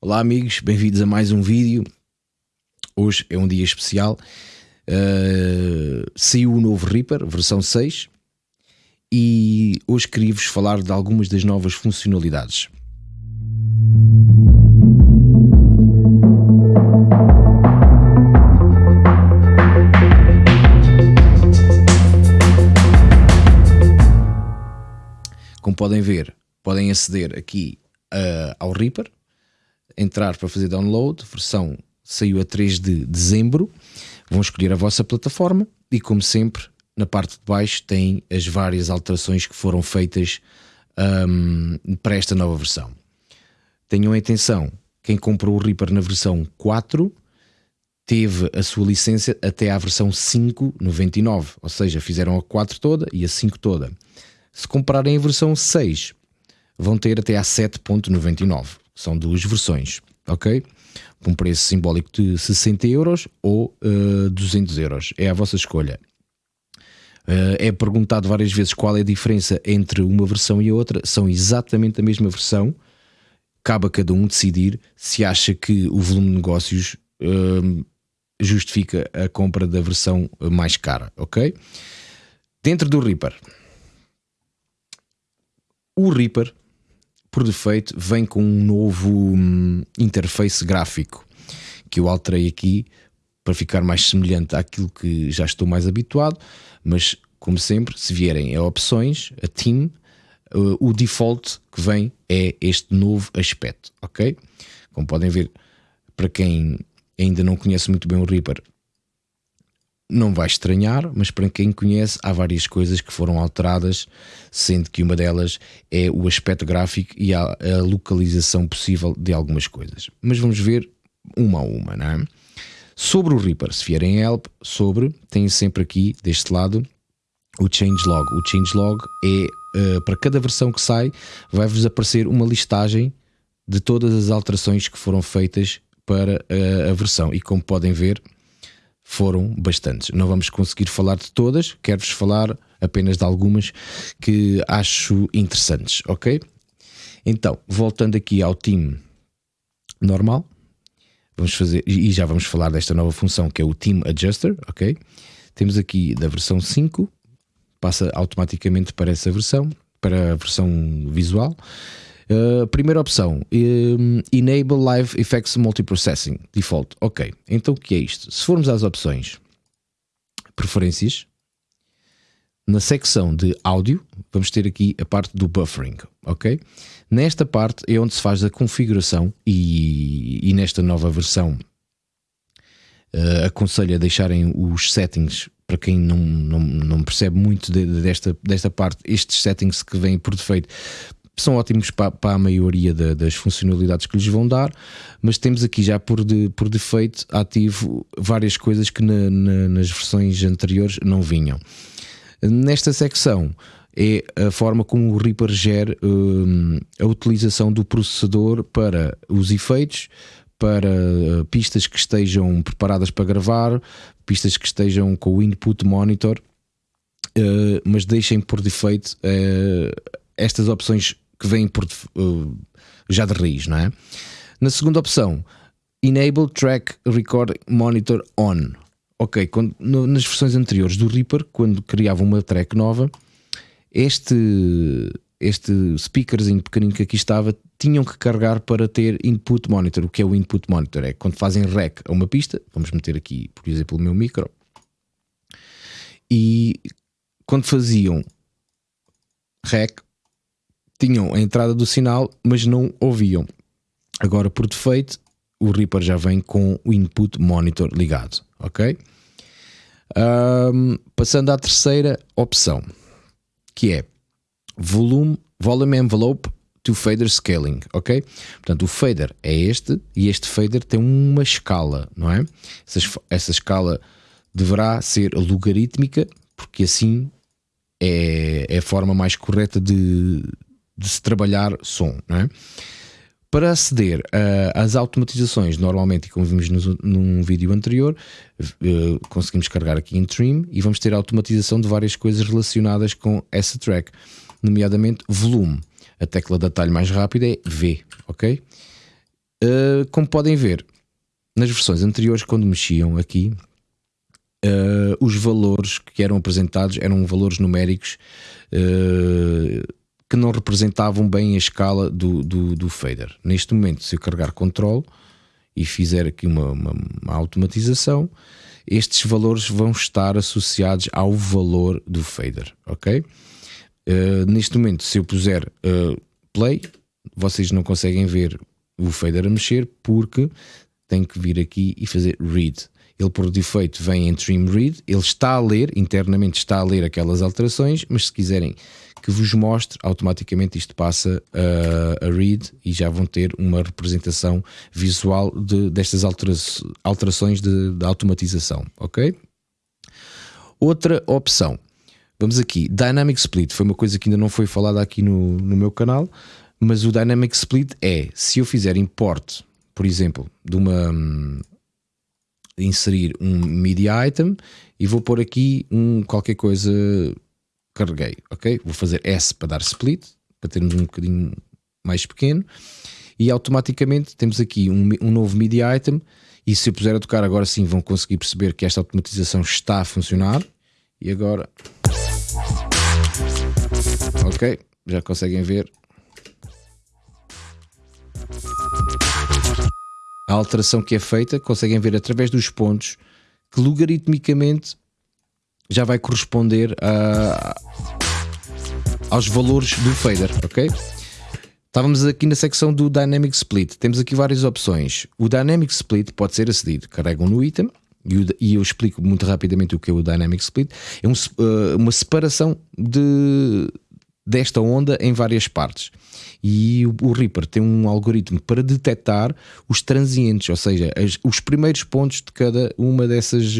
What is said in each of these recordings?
Olá amigos, bem-vindos a mais um vídeo. Hoje é um dia especial. Uh, saiu o novo Reaper, versão 6, e hoje queria-vos falar de algumas das novas funcionalidades. Como podem ver, podem aceder aqui uh, ao Reaper, entrar para fazer download, versão saiu a 3 de dezembro, vão escolher a vossa plataforma e como sempre na parte de baixo tem as várias alterações que foram feitas um, para esta nova versão. Tenham atenção, quem comprou o Reaper na versão 4 teve a sua licença até à versão 5.99, ou seja, fizeram a 4 toda e a 5 toda. Se comprarem a versão 6, vão ter até à 7.99 são duas versões, ok? Com um preço simbólico de 60 euros ou uh, eh, 200 euros, é a vossa escolha. Uh, é perguntado várias vezes qual é a diferença entre uma versão e outra, são exatamente a mesma versão. Cabe a cada um decidir se acha que o volume de negócios uh, justifica a compra da versão mais cara, ok? Dentro do Reaper, o Reaper por defeito, vem com um novo hum, interface gráfico que eu alterei aqui para ficar mais semelhante àquilo que já estou mais habituado, mas como sempre, se vierem a opções, a team, o default que vem é este novo aspecto, ok? Como podem ver, para quem ainda não conhece muito bem o Reaper, não vai estranhar, mas para quem conhece, há várias coisas que foram alteradas, sendo que uma delas é o aspecto gráfico e a, a localização possível de algumas coisas. Mas vamos ver uma a uma, não é? Sobre o Reaper, se vierem help, sobre, tem sempre aqui deste lado o changelog. O changelog é uh, para cada versão que sai, vai-vos aparecer uma listagem de todas as alterações que foram feitas para uh, a versão. E como podem ver, foram bastantes. Não vamos conseguir falar de todas, quero-vos falar apenas de algumas que acho interessantes, ok? Então, voltando aqui ao time normal, vamos fazer, e já vamos falar desta nova função que é o Team Adjuster, ok? Temos aqui da versão 5, passa automaticamente para essa versão, para a versão visual. Uh, primeira opção, um, Enable Live Effects Multiprocessing, default. Ok, então o que é isto? Se formos às opções, preferências, na secção de áudio, vamos ter aqui a parte do buffering, ok? Nesta parte é onde se faz a configuração e, e nesta nova versão uh, aconselho a deixarem os settings para quem não, não, não percebe muito de, desta, desta parte, estes settings que vêm por defeito são ótimos para, para a maioria da, das funcionalidades que lhes vão dar, mas temos aqui já por, de, por defeito ativo várias coisas que na, na, nas versões anteriores não vinham. Nesta secção é a forma como o Reaper gera um, a utilização do processador para os efeitos, para uh, pistas que estejam preparadas para gravar, pistas que estejam com o input monitor, uh, mas deixem por defeito uh, estas opções que vêm por, uh, já de raiz, não é? Na segunda opção, Enable Track Record Monitor On. Ok, quando, no, nas versões anteriores do Reaper, quando criava uma track nova, este, este speakerzinho pequenino que aqui estava, tinham que carregar para ter input monitor. O que é o input monitor? É quando fazem rec a uma pista, vamos meter aqui, por exemplo, o meu micro, e quando faziam rec, tinham a entrada do sinal, mas não ouviam. Agora, por defeito, o Reaper já vem com o input monitor ligado, ok? Um, passando à terceira opção, que é volume, volume envelope to fader scaling, ok? Portanto, o fader é este e este fader tem uma escala, não é? Essa, essa escala deverá ser logarítmica, porque assim é, é a forma mais correta de, de se trabalhar som. Não é? Para aceder às automatizações, normalmente, como vimos no, num vídeo anterior, uh, conseguimos carregar aqui em Trim e vamos ter automatização de várias coisas relacionadas com essa track, nomeadamente volume. A tecla de atalho mais rápida é V, ok? Uh, como podem ver, nas versões anteriores, quando mexiam aqui, uh, os valores que eram apresentados eram valores numéricos uh, que não representavam bem a escala do, do, do, fader. Neste momento, se eu carregar Ctrl e fizer aqui uma, uma, uma automatização, estes valores vão estar associados ao valor do fader, ok? Uh, neste momento, se eu puser uh, play, vocês não conseguem ver o fader a mexer porque tem que vir aqui e fazer read. Ele por defeito vem em trim read, ele está a ler, internamente está a ler aquelas alterações, mas se quiserem que vos mostre, automaticamente isto passa a, a read e já vão ter uma representação visual de, destas altera alterações de, de automatização, ok? Outra opção, vamos aqui, Dynamic Split, foi uma coisa que ainda não foi falada aqui no, no meu canal, mas o Dynamic Split é, se eu fizer import, por exemplo, de uma inserir um media item e vou pôr aqui um qualquer coisa carreguei, ok? Vou fazer S para dar split, para termos um bocadinho mais pequeno. E automaticamente temos aqui um, um novo media item. E se eu puser a tocar agora sim vão conseguir perceber que esta automatização está a funcionar. E agora ok, já conseguem ver? A alteração que é feita, conseguem ver através dos pontos que logaritmicamente já vai corresponder a, aos valores do fader, ok? Estávamos aqui na secção do Dynamic Split. Temos aqui várias opções. O Dynamic Split pode ser acedido. Carregam no item e eu explico muito rapidamente o que é o Dynamic Split. É um, uh, uma separação de, desta onda em várias partes e o, o Reaper tem um algoritmo para detectar os transientes, ou seja, as, os primeiros pontos de cada uma dessas.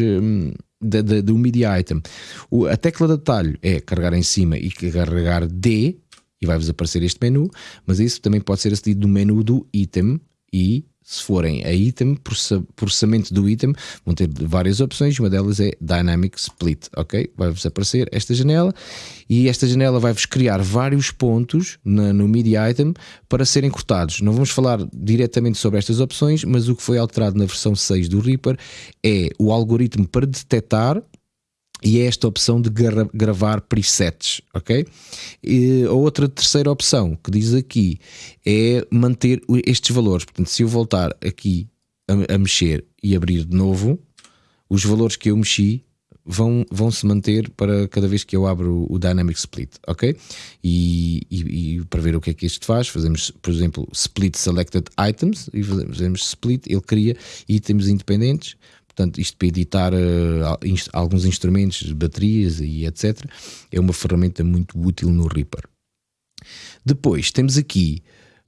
Do media item. O, a tecla de atalho é carregar em cima e carregar D e vai-vos aparecer este menu, mas isso também pode ser acedido do menu do item e se forem a item, processamento do item, vão ter várias opções, uma delas é Dynamic Split, ok? Vai-vos aparecer esta janela e esta janela vai-vos criar vários pontos na, no Media Item para serem cortados. Não vamos falar diretamente sobre estas opções, mas o que foi alterado na versão 6 do Reaper é o algoritmo para detectar e é esta opção de gra gravar presets, ok? E a outra terceira opção que diz aqui é manter estes valores. Portanto, se eu voltar aqui a, a mexer e abrir de novo, os valores que eu mexi vão, vão se manter para cada vez que eu abro o Dynamic Split, ok? E, e, e, para ver o que é que isto faz, fazemos, por exemplo, Split Selected Items e fazemos Split, ele cria itens independentes Portanto, isto para editar uh, alguns instrumentos, baterias e etc. É uma ferramenta muito útil no Reaper. Depois temos aqui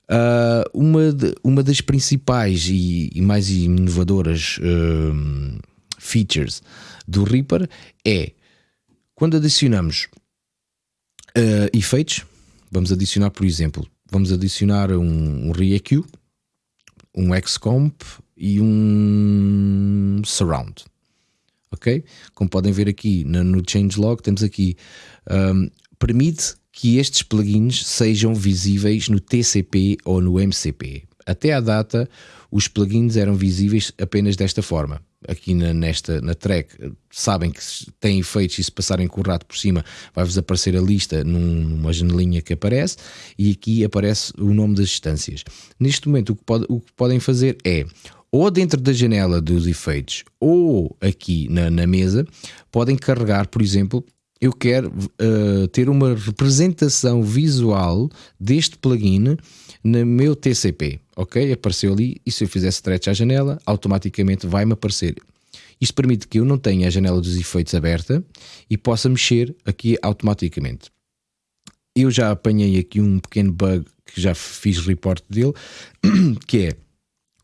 uh, uma, de, uma das principais e, e mais inovadoras uh, features do Reaper é quando adicionamos efeitos, vamos adicionar, por exemplo, vamos adicionar um, um ReEQ, um XComp e um surround. Ok? Como podem ver aqui no, no changelog, temos aqui um, permite que estes plugins sejam visíveis no TCP ou no MCP. Até à data, os plugins eram visíveis apenas desta forma. Aqui na, nesta, na track, sabem que têm efeitos e se passarem com o rato por cima, vai-vos aparecer a lista numa janelinha que aparece e aqui aparece o nome das instâncias. Neste momento, o que, pode, o que podem fazer é ou dentro da janela dos efeitos ou aqui na, na mesa, podem carregar, por exemplo, eu quero uh, ter uma representação visual deste plugin no meu TCP, ok? Apareceu ali e se eu fizer stretch à janela, automaticamente vai-me aparecer. Isto permite que eu não tenha a janela dos efeitos aberta e possa mexer aqui automaticamente. Eu já apanhei aqui um pequeno bug que já fiz report dele, que é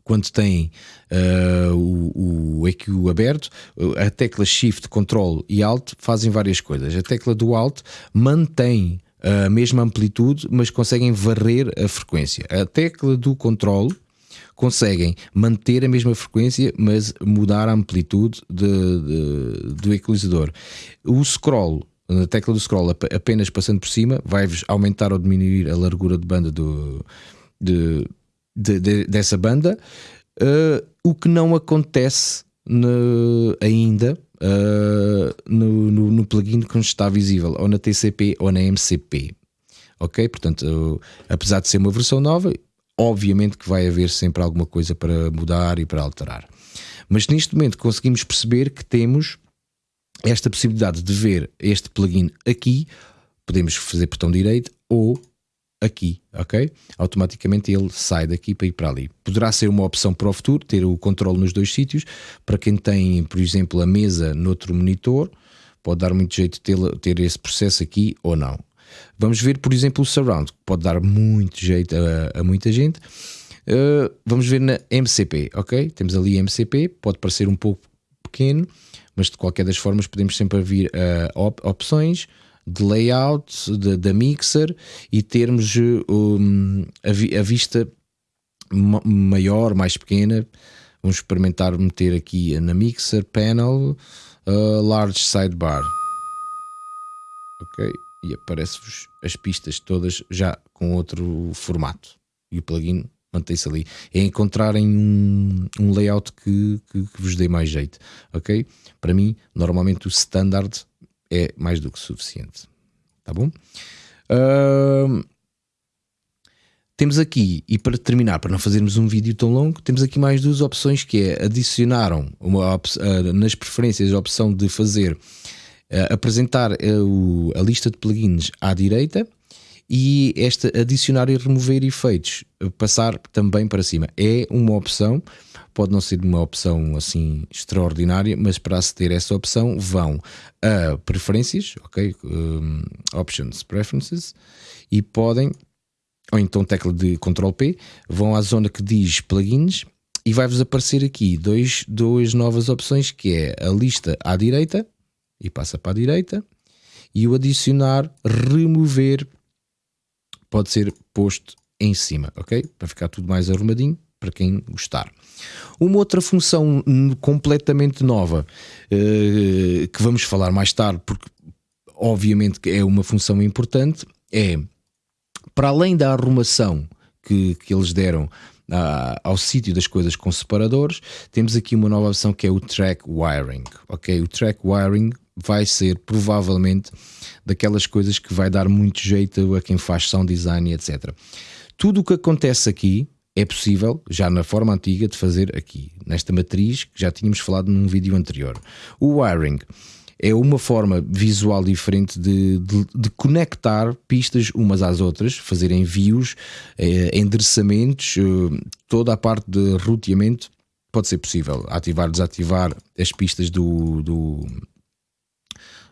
quando tem uh, o, o EQ aberto, a tecla Shift, Control e Alt fazem várias coisas. A tecla do Alt mantém a mesma amplitude, mas conseguem varrer a frequência. A tecla do Control conseguem manter a mesma frequência, mas mudar a amplitude de, de, do equalizador. O scroll, na tecla do scroll, apenas passando por cima, vai-vos aumentar ou diminuir a largura de banda do, de, de, de, dessa banda, uh, o que não acontece no, ainda uh, no, no, no, plugin que está visível, ou na TCP ou na MCP. Ok? Portanto, uh, apesar de ser uma versão nova, obviamente que vai haver sempre alguma coisa para mudar e para alterar. Mas neste momento conseguimos perceber que temos esta possibilidade de ver este plugin aqui, podemos fazer botão direito ou aqui, ok? Automaticamente ele sai daqui para ir para ali. Poderá ser uma opção para o futuro, ter o controle nos dois sítios. Para quem tem, por exemplo, a mesa noutro monitor, pode dar muito jeito ter, ter esse processo aqui ou não. Vamos ver, por exemplo, o surround, que pode dar muito jeito a, a muita gente. Uh, vamos ver na MCP, ok? Temos ali MCP, pode parecer um pouco pequeno, mas de qualquer das formas podemos sempre vir uh, op opções, de layout, da mixer e termos um, a, vi, a, vista maior, mais pequena. Vamos experimentar meter aqui na mixer panel uh, large sidebar. Ok, e aparece-vos as pistas todas já com outro formato. E o plugin mantém-se ali. É encontrarem um, um layout que, que, que, vos dê mais jeito. Ok? Para mim, normalmente o standard é mais do que suficiente. Tá bom? Uh, temos aqui, e para terminar, para não fazermos um vídeo tão longo, temos aqui mais duas opções que é adicionaram uma, uh, nas preferências a opção de fazer uh, apresentar uh, a lista de plugins à direita e esta adicionar e remover efeitos passar também para cima. É uma opção pode não ser uma opção assim extraordinária, mas para aceder a essa opção vão a preferências, ok? Um, options, preferences, e podem, ou então tecla de Ctrl P, vão à zona que diz plugins e vai-vos aparecer aqui dois, duas novas opções que é a lista à direita e passa para a direita e o adicionar, remover pode ser posto em cima, ok? Para ficar tudo mais arrumadinho para quem gostar. Uma outra função completamente nova uh, que vamos falar mais tarde, porque obviamente é uma função importante, é para além da arrumação que, que eles deram uh, ao sítio das coisas com separadores, temos aqui uma nova opção que é o track wiring. Ok, o track wiring vai ser provavelmente daquelas coisas que vai dar muito jeito a quem faz sound design, etc. Tudo o que acontece aqui é possível, já na forma antiga, de fazer aqui, nesta matriz que já tínhamos falado num vídeo anterior. O wiring é uma forma visual diferente de, de, de conectar pistas umas às outras, fazer envios, eh, endereçamentos, eh, toda a parte de roteamento pode ser possível. Ativar, desativar as pistas do, do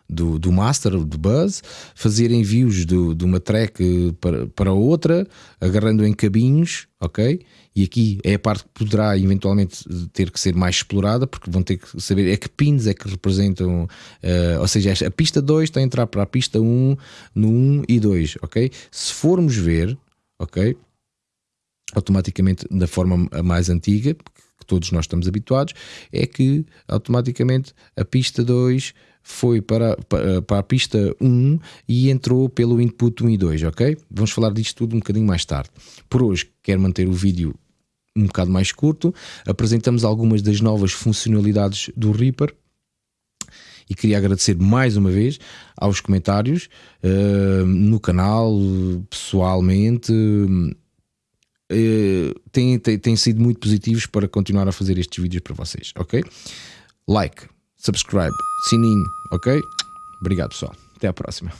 do, do master, do buzz, fazer envios do, de uma track para, para outra, agarrando em cabinhos, ok? E aqui é a parte que poderá eventualmente ter que ser mais explorada, porque vão ter que saber é que pins é que representam, uh, ou seja, a pista 2 está a entrar para a pista 1 um, no 1 e 2, ok? Se formos ver, ok? Automaticamente da forma mais antiga, que todos nós estamos habituados, é que automaticamente a pista 2 foi para, para, para, a pista 1 e entrou pelo input 1 e 2, ok? Vamos falar disto tudo um bocadinho mais tarde. Por hoje quero manter o vídeo um bocado mais curto, apresentamos algumas das novas funcionalidades do Reaper e queria agradecer mais uma vez aos comentários uh, no canal, pessoalmente. Uh, têm, têm, têm sido muito positivos para continuar a fazer estes vídeos para vocês, ok? Like, subscribe, sininho, ok? Obrigado pessoal, até a próxima.